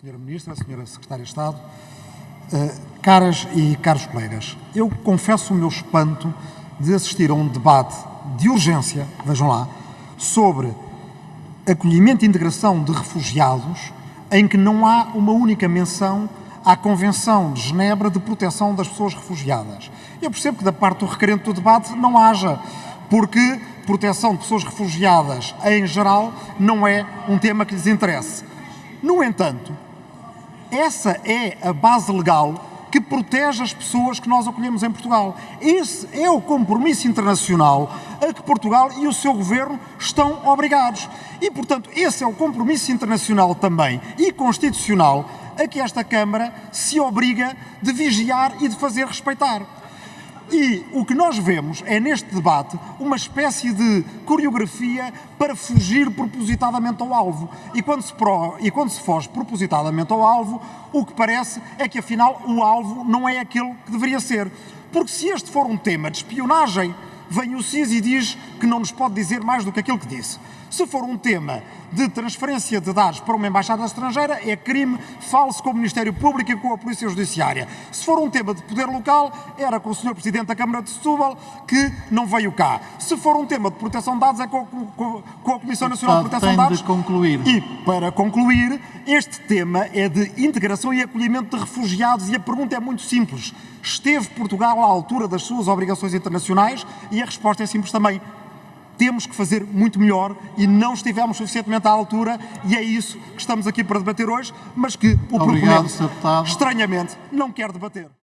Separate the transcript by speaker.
Speaker 1: Senhora Ministra, Senhora Secretária de Estado, uh, caras e caros colegas, eu confesso o meu espanto de assistir a um debate de urgência, vejam lá, sobre acolhimento e integração de refugiados, em que não há uma única menção à Convenção de Genebra de Proteção das Pessoas Refugiadas. Eu percebo que da parte do requerente do debate não haja, porque proteção de pessoas refugiadas em geral não é um tema que lhes interesse. No entanto, essa é a base legal que protege as pessoas que nós acolhemos em Portugal. Esse é o compromisso internacional a que Portugal e o seu governo estão obrigados. E, portanto, esse é o compromisso internacional também e constitucional a que esta Câmara se obriga de vigiar e de fazer respeitar. E o que nós vemos é neste debate uma espécie de coreografia para fugir propositadamente ao alvo. E quando se, pro, e quando se foge propositadamente ao alvo, o que parece é que afinal o alvo não é aquele que deveria ser. Porque se este for um tema de espionagem, vem o CIS e diz que não nos pode dizer mais do que aquilo que disse. Se for um tema de transferência de dados para uma embaixada estrangeira, é crime, fale-se com o Ministério Público e com a Polícia Judiciária. Se for um tema de poder local, era com o Sr. Presidente da Câmara de Setúbal, que não veio cá. Se for um tema de proteção de dados, é com, com, com a Comissão Nacional de Proteção de Dados.
Speaker 2: De concluir.
Speaker 1: E, para concluir, este tema é de integração e acolhimento de refugiados e a pergunta é muito simples. Esteve Portugal à altura das suas obrigações internacionais? E a resposta é simples também temos que fazer muito melhor e não estivemos suficientemente à altura e é isso que estamos aqui para debater hoje, mas que o
Speaker 2: Obrigado,
Speaker 1: proponente, estranhamente, não quer debater.